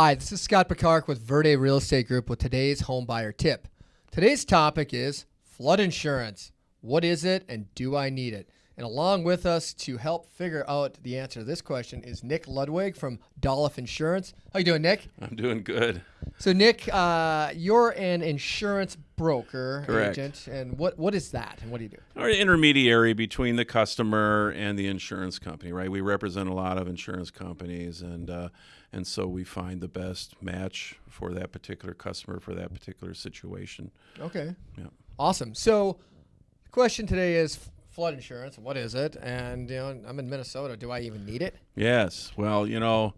Hi, this is Scott Picard with Verde Real Estate Group with today's home buyer tip. Today's topic is flood insurance. What is it and do I need it? And along with us to help figure out the answer to this question is Nick Ludwig from Dolliff Insurance. How you doing, Nick? I'm doing good. So, Nick, uh, you're an insurance broker Correct. agent, and what what is that, and what do you do? Our intermediary between the customer and the insurance company, right? We represent a lot of insurance companies, and uh, and so we find the best match for that particular customer for that particular situation. Okay. Yeah. Awesome. So, the question today is flood insurance. What is it? And you know, I'm in Minnesota. Do I even need it? Yes. Well, you know,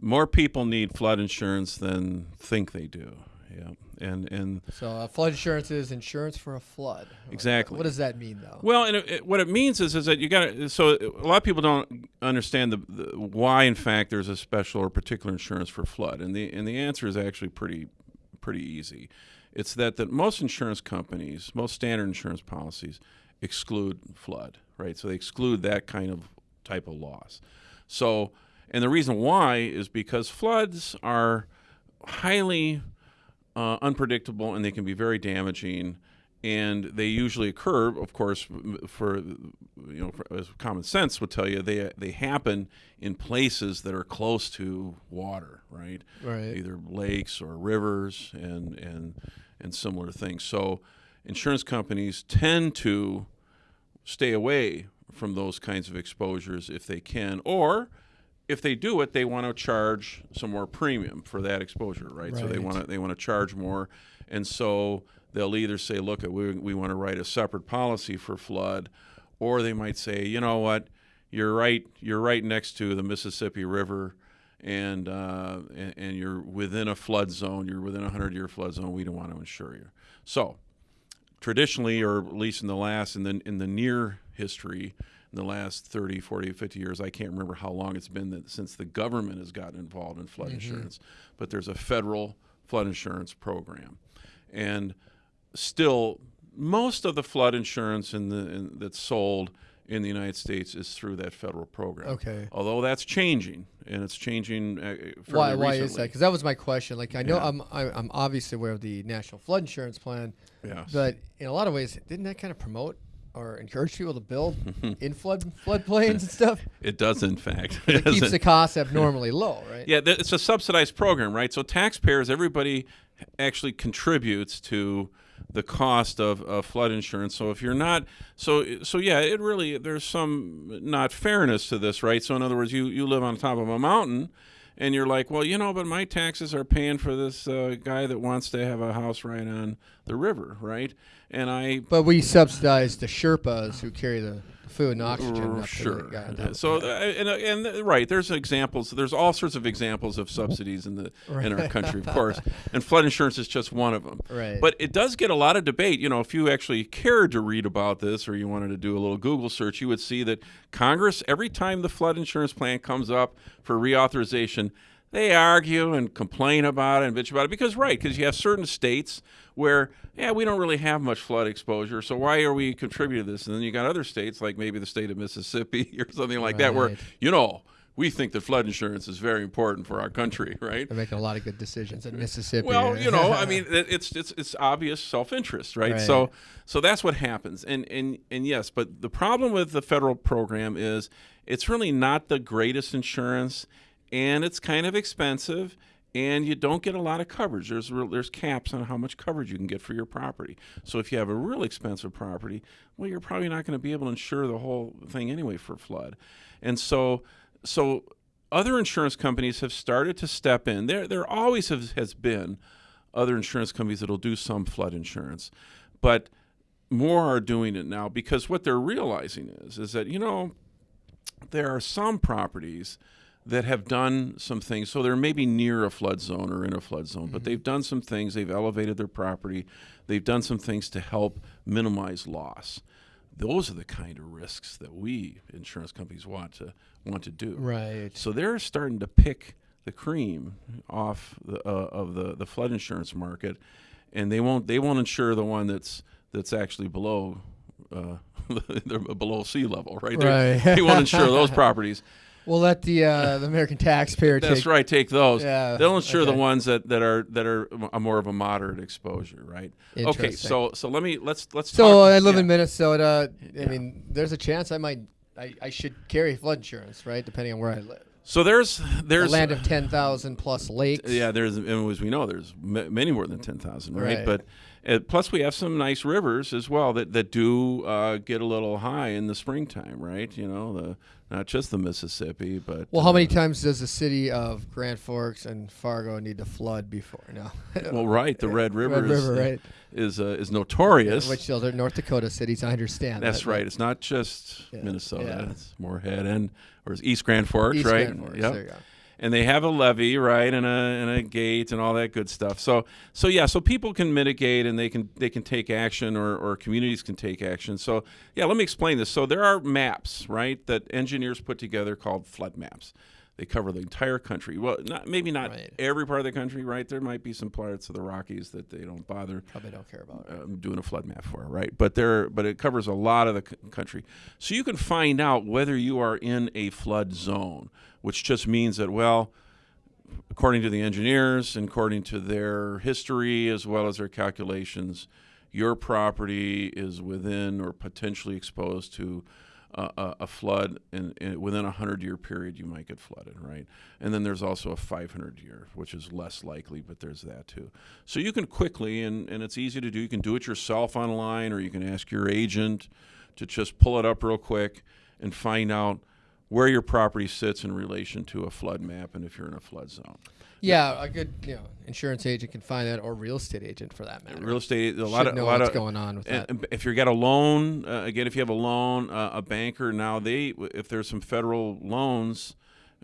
more people need flood insurance than think they do. Yeah. And and So, uh, flood insurance is insurance for a flood. Exactly. What does that mean, though? Well, and it, it- what it means is, is that you got to. So a lot of people don't understand the, the why, in fact, there's a special or particular insurance for flood, and the and the answer is actually pretty pretty easy. It's that that most insurance companies, most standard insurance policies, exclude flood, right? So they exclude that kind of type of loss. So, and the reason why is because floods are highly uh, unpredictable and they can be very damaging and they usually occur of course for you know for, as common sense would tell you they they happen in places that are close to water right Right. either lakes or rivers and and and similar things so insurance companies tend to stay away from those kinds of exposures if they can or if they do it they want to charge some more premium for that exposure right, so they want to they want to charge more. And so they'll either say look we, we want to write a separate policy for flood or they might say you know what? You're right you're right next to the Mississippi River and, uh, and and you're within a flood zone you're within a 100 year flood zone we don't want to insure you. So traditionally or at least in the last in the in the near history in the last 30 40 50 years i can't remember how long it's been that since the government has gotten involved in flood mm-hmm. insurance but there's a federal flood insurance program. And still most of the flood insurance in the in, that's sold in the United States is through that federal program. Okay. Although that's changing, and it's changing. Uh, fairly Why? Why is that? Because that was my question. Like, I know Yeah. I'm I'm obviously aware of the National Flood Insurance Plan, Yes. but in a lot of ways, didn't that kind of promote or encourage people to build in flood floodplains and stuff? it does, in fact. It Yes, keeps it- the costs abnormally low, right? Yeah, it's a subsidized program, right? So taxpayers, everybody actually contributes to the cost of, of flood insurance. So if you're not, so so yeah, it really there's some not fairness to this, right? So in other words, you you live on top of a mountain. And you're like, well, you know, but my taxes are paying for this uh, guy that wants to have a house right on the river, right? And I But we subsidize the Sherpas who carry the food and oxygen. Up to the sure. guy on top. So, uh, and, uh, and uh, right, there's examples. There's all sorts of examples of subsidies in the in our country, of course, and flood insurance is just one of them. Right. But it does get a lot of debate. You know, if you actually cared to read about this, or you wanted to do a little Google search, you would see that Congress, every time the flood insurance plan comes up for reauthorization, they argue and complain about it and bitch about it because right because you have certain states where yeah we don't really have much flood exposure so why are we contributing to this and then you got other states like maybe the state of mississippi or something like that where you know we think that flood insurance is very important for our country right They're making a lot of good decisions in Mississippi. well, you know, I mean, it's it's it's obvious self-interest, right? Right. So so that's what happens. And and and yes, but the problem with the federal program is it's really not the greatest insurance, and it's kind of expensive. And you don't get a lot of coverage. There's there's caps on how much coverage you can get for your property. So if you have a real expensive property, well, you're probably not going to be able to insure the whole thing anyway for flood. And so so other insurance companies have started to step in. There, there always have, has been other insurance companies that'll do some flood insurance, but more are doing it now because what they're realizing is, is that you know, there are some properties that have done some things. So they're maybe near a flood zone or in a flood zone, but they've done some things. They've elevated their property. They've done some things to help minimize loss. Those are the kind of risks that we insurance companies want to want to do. right. So they're starting to pick the cream off the, uh, of the, the flood insurance market, and they won't they won't insure the one that's that's actually below uh, they're below sea level, right? Right. they won't insure those properties. We'll let the uh, the American taxpayer That's take. right. Take those. Yeah, They'll insure the ones that, that are that are a more of a moderate exposure, right? Okay. So so let me let's let's. So talk, I live yeah. in Minnesota. I Yeah. mean, there's a chance I might, I, I should carry flood insurance, right? Depending on where I live. So there's A there's land of ten thousand plus lakes. Yeah, there's and as we know, there's many more than ten thousand, right? Right. But uh, plus we have some nice rivers as well that that do uh, get a little high in the springtime, right? You know, the not just the Mississippi, but Well, how uh, many times does the city of Grand Forks and Fargo need to flood before? No. Well, right, the Red River, Red is, River, right? is, uh, is notorious. Which those are North Dakota cities. I understand. That's that, right. It's not just Yeah, Minnesota. yeah. It's Moorhead and or it's East Grand Forks, East right? Grand Forks, Yep. And they have a levee, right, and a and a gate and all that good stuff. So so yeah, so people can mitigate and they can they can take action or or communities can take action. So yeah, let me explain this. So there are maps, right, that engineers put together called flood maps. They cover the entire country. Well, not maybe not Right. every part of the country, right? There might be some parts of the Rockies that they don't bother Probably don't care about it. um, doing a flood map for, right? But there, but it covers a lot of the c- country, so you can find out whether you are in a flood zone, which just means that well, according to the engineers and according to their history as well as their calculations, your property is within or potentially exposed to uh, a, flood, and, and within a hundred year period, you might get flooded, right? And then there's also a 500 year, which is less likely, but there's that too. So you can quickly, and, and it's easy to do. You can do it yourself online, or you can ask your agent to just pull it up real quick and find out where your property sits in relation to a flood map, and if you're in a flood zone. Yeah, a good you know insurance agent can find that, or real estate agent for that matter. Real estate, a Should lot of a know lot what's of going on with And, that. if you got a loan, uh, again, if you have a loan, uh, a banker now they, if there's some federal loans,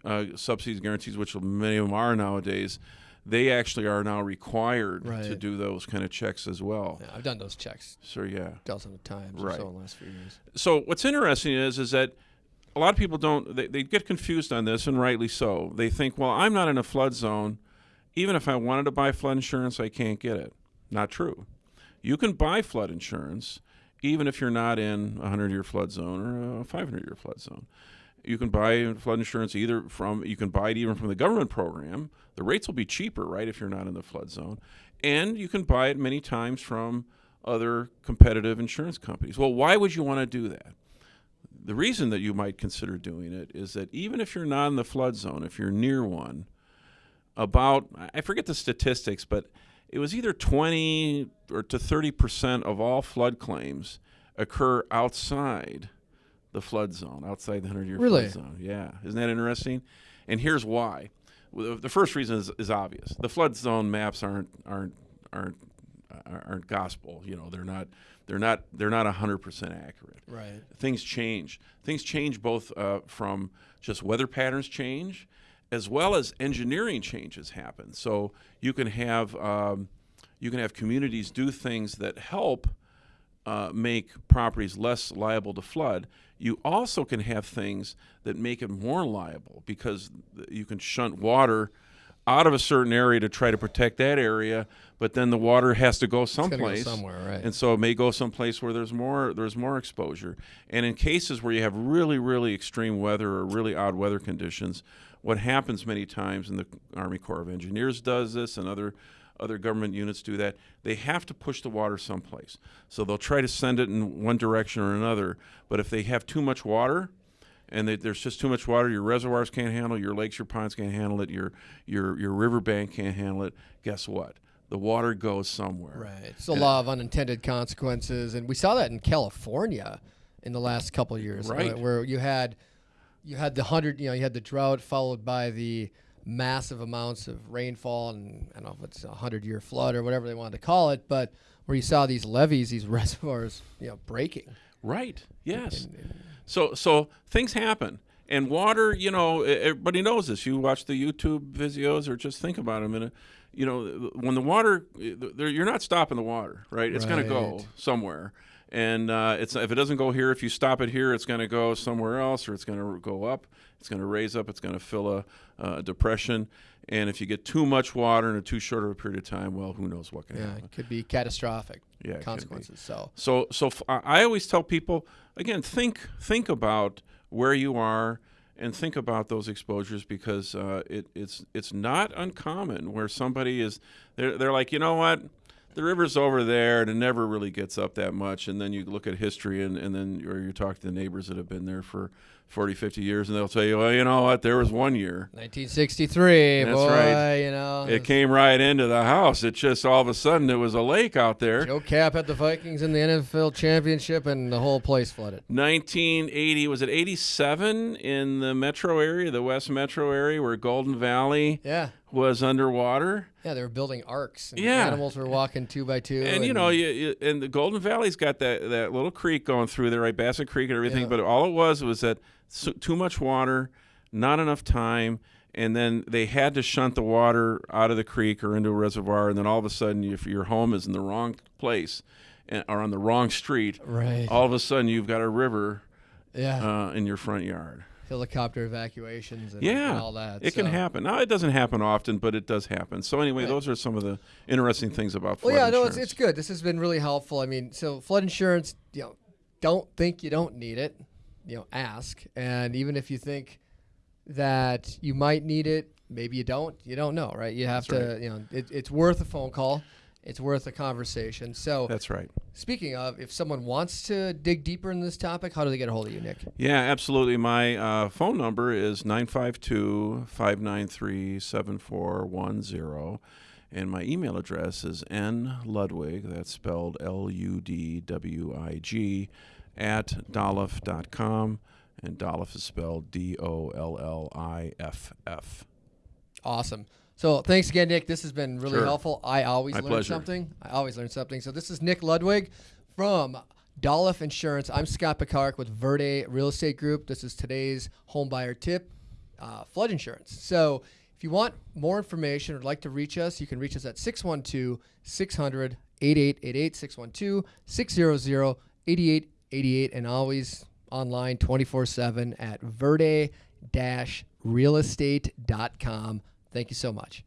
uh, subsidies, guarantees, which many of them are nowadays, they actually are now required to do those kind of checks as well. Yeah, I've done those checks So yeah. dozens of times Right. or so in the last few years. So what's interesting is is that a lot of people don't they, they get confused on this and rightly so. They think, well, I'm not in a flood zone. Even if I wanted to buy flood insurance, I can't get it. Not true. You can buy flood insurance even if you're not in a 100 year flood zone or a 500 year flood zone. You can buy flood insurance either from you can buy it even from the government program. The rates will be cheaper, right, if you're not in the flood zone. And you can buy it many times from other competitive insurance companies. Well, why would you want to do that? The reason that you might consider doing it is that even if you're not in the flood zone, if you're near one, about I forget the statistics, but it was either 20 or to 30 percent of all flood claims occur outside the flood zone, outside the 100-year Really? flood zone. Yeah, isn't that interesting? And here's why. The first reason is, is obvious. The flood zone maps aren't aren't aren't aren't gospel. You know, they're not they're not they're not 100 percent accurate Right. things change. Things change both uh, from just weather patterns change, as well as engineering changes happen. So you can have um, you can have communities do things that help uh, make properties less liable to flood. You also can have things that make it more liable because you can shunt water out of a certain area to try to protect that area, but then the water has to go It's go someplace somewhere, right? and so it may go someplace where there's more there's more exposure. And in cases where you have really really extreme weather or really odd weather conditions, what happens many times, and the Army Corps of Engineers does this, and other other government units do that. They have to push the water someplace. So they'll try to send it in one direction or another. But if they have too much water, and they, there's just too much water. Your reservoirs can't handle. it, Your lakes, your ponds can't handle it. Your your your riverbank can't handle it. Guess what? The water goes somewhere. Right. It's a law of unintended consequences, and we saw that in California in the last couple of years, Right. where, where you had you had the hundred, you know, you had the drought followed by the massive amounts of rainfall, and I don't know if it's a hundred year flood or whatever they wanted to call it, but where you saw these levees, these reservoirs, you know, breaking. Right. Yes. And- and- So so things happen. And water, you know, everybody knows this. You watch the YouTube videos or just think about it a minute. you know, when the water, you're not stopping the water, right? It's going to go somewhere. And uh, it's if it doesn't go here, if you stop it here, it's going to go somewhere else, or it's going to go up. It's going to raise up. It's going to fill a, a depression. And if you get too much water in a too short of a period of time, well, who knows what can yeah, happen. it could be catastrophic Yeah, consequences. So So, so I always tell people again, think think about where you are and think about those exposures because uh, it, it's it's not uncommon where somebody is they're, they're like you know what the river's over there and it never really gets up that much and then you look at history and, and then or you talk to the neighbors that have been there for 40 50 years and they'll tell you well you know what there was one year 1963. That's boy, right. You know, it came right into the house it just all of a sudden it was a lake out there Joe Kapp had the Vikings in the NFL championship, and the whole place flooded. 1980 was it 87 in the metro area the west metro area where golden valley Yeah, was underwater yeah. They were building arks. And Yeah. animals were walking two by two. and you know you, you, and the golden valley's got that, that little creek going through there right bassett creek and everything Yeah. but all it was was that so, too much water not enough time and then they had to shunt the water out of the creek or into a reservoir and then all of a sudden if your home is in the wrong place and, or on the wrong street right. all of a sudden you've got a river yeah, uh, in your front yard helicopter evacuations. And, Yeah, and all that. It can happen. Now it doesn't happen often, but it does happen. So anyway, Right. those are some of the interesting things about flood Well, yeah, no, it's, it's good. This has been really helpful. I mean, so flood insurance, you know, don't think you don't need it. You know, ask. And even if you think that you might need it, maybe you don't. You don't know, right? You have That's to, you know, it, it's worth a phone call. It's worth a conversation. So, That's right. speaking of, if someone wants to dig deeper in this topic, how do they get a hold of you, Nick? Yeah, absolutely. My uh, phone number is 952 593 7410. And my email address is nludwig, that's spelled L U D W I G, at dolliff.com. And Dolliff is spelled D O L L I F F. Awesome. So thanks again, Nick. This has been really Sure. helpful. I always My learn pleasure. something. I always learn something. So this is Nick Ludwig from Dolliff Insurance. I'm Scott Picard with Verde Real Estate Group. This is today's home buyer tip, uh, flood insurance. So if you want more information or like to reach us, you can reach us at 612 600 8888 612 600 8888 and always online 24 7 at verde realestate.com. Thank you so much.